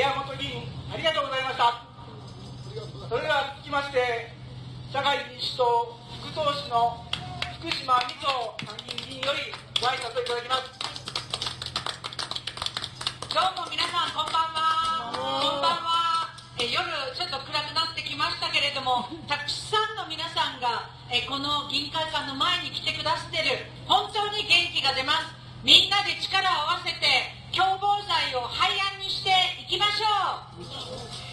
宮本議員ありがとうございました。それでは続きまして社会民主党副党首の福島美津参議院議員よりご挨拶をいただきます。どうも皆さんこんばんは。こんばんは。え夜ちょっと暗くなってきましたけれどもたくさんの皆さんがえこの議員会館の前に来てくださってる。本当に元気が出ます。みんなで力を合わせて共謀罪を廃案にしていきましょう。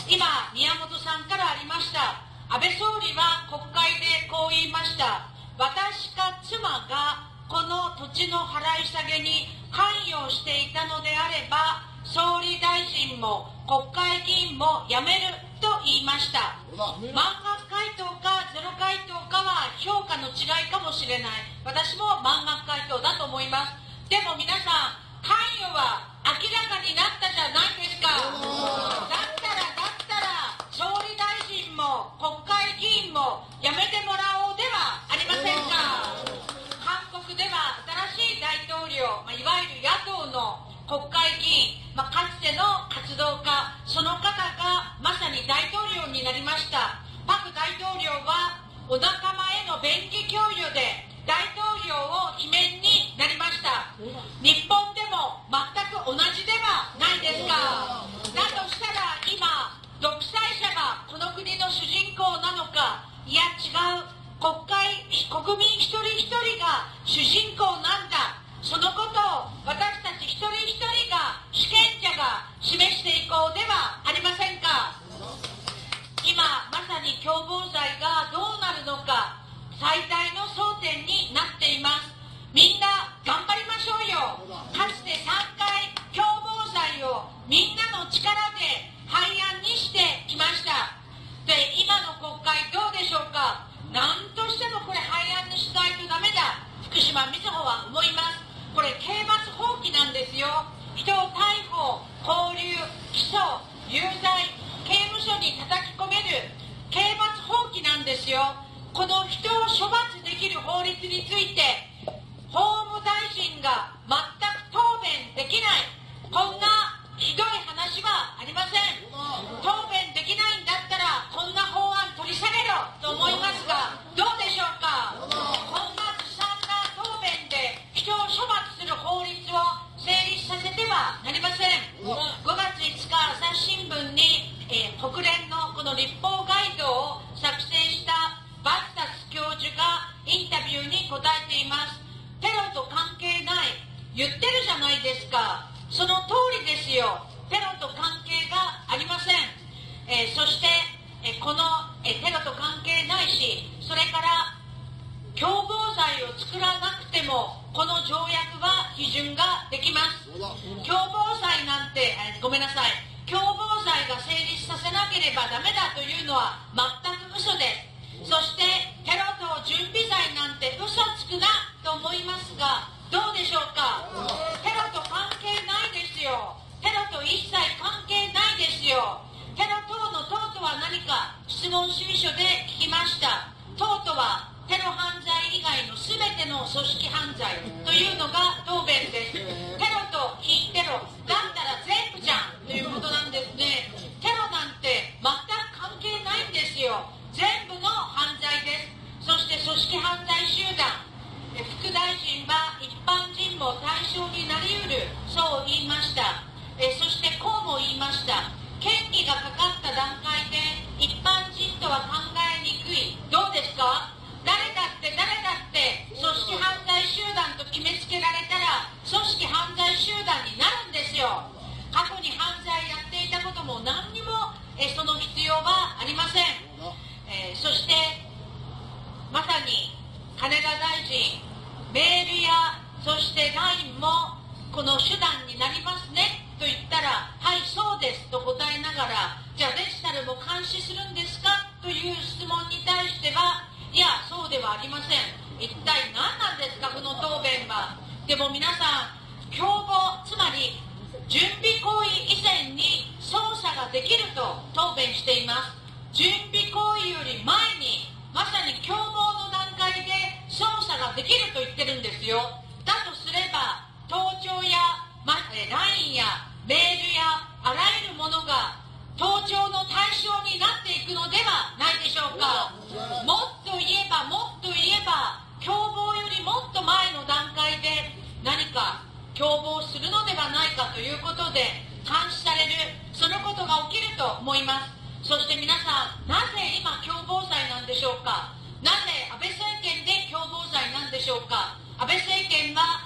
今宮本さんからありました。安倍総理は国会でこう言いました。私か妻がこの土地の払い下げに関与していたのであれば総理大臣も国会議員も辞めると言いました。満額回答かゼロ回答かは評価の違いかもしれない。私も満額回答だと思います。でも皆さん関与は明らかになったじゃないですか。だったらだったら総理大臣も国会議員も辞めてもらおうではありませんか。韓国では新しい大統領、まあ、いわゆる野党の国会議員、まあ、かつての活動家その方がまさに大統領になりました。パク大統領はお仲間への便宜供与で大統領を罷免になりました。日本も全く同じではないですか。だとしたら今独裁者がこの国の主人公なのかいや違う国会国民一人一人が主人公なんだ。そのことを私たち一人一人が主権者が示していこうではありませんか。今まさに共謀罪がどうなるのか最大の争点になっていますみんな頑張りましょうよかつて3回共謀罪をみんなの力で廃案にしてきましたで今の国会どうでしょうか何としてもこれ廃案にしないとダメだ福島みずほは思いますこれ刑罰放棄なんですよ人を逮捕拘留起訴有罪刑務所に叩き込める刑罰放棄なんですよ。この人を処罰できる法律について法務大臣が全く答弁できない。こんなひどい話はありません。答弁できないんだったらこんな法案取り下げろと思いますがないですか？その通りですよ。テロと関係がありません、えー、そして、えー、この、えー、テロと関係ないしそれから共謀罪を作らなくてもこの条約は批准ができます。共謀罪なんて、えごめんなさい。共謀罪が成立させなければダメだというのは全く嘘です。そしてテロ等準備罪なんて嘘つくなと思いますがどうでしょうかテロと関係ないですよテロと一切関係ないですよテロ等の等とは何か質問主義書で聞きました等とはテロ犯罪以外の全て組織犯罪というのが答弁ですテロと非テロだったら全部じゃんということなんですねテロなんて全く関係ないんですよ全部の犯罪ですそして組織犯罪集団副大臣は一般人も対象になりうるそう言いましたえそしてこうも言いました権利がかかった段階で一般人とは考えにくいどうですか誰だって誰だって組織犯罪集団と決めつけられたら組織犯罪集団になるんですよ過去に犯罪やっていたことも何にもえその必要はありませんえー、そしてまさに金田大臣メールやそして LINE もこの手段になりますねと言ったらはいそうですと答えながらじゃあデジタルも監視するんですかという質問に対してはいやそうではありません。一体何なんですかこの答弁は。でも皆さん共謀つまり準備行為以前に捜査ができると答弁しています。準備共謀するのではないかということで監視されるそのことが起きると思います。そして皆さんなぜ今共謀罪なんでしょうか？なぜ安倍政権で共謀罪なんでしょうか？安倍政権は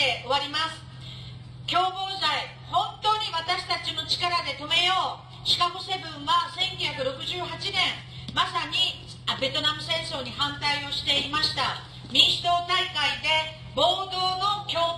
して終わります。共謀罪本当に私たちの力で止めよう。シカゴセブンは1968年まさにベトナム戦争に反対をしていました。民主党大会で暴動の共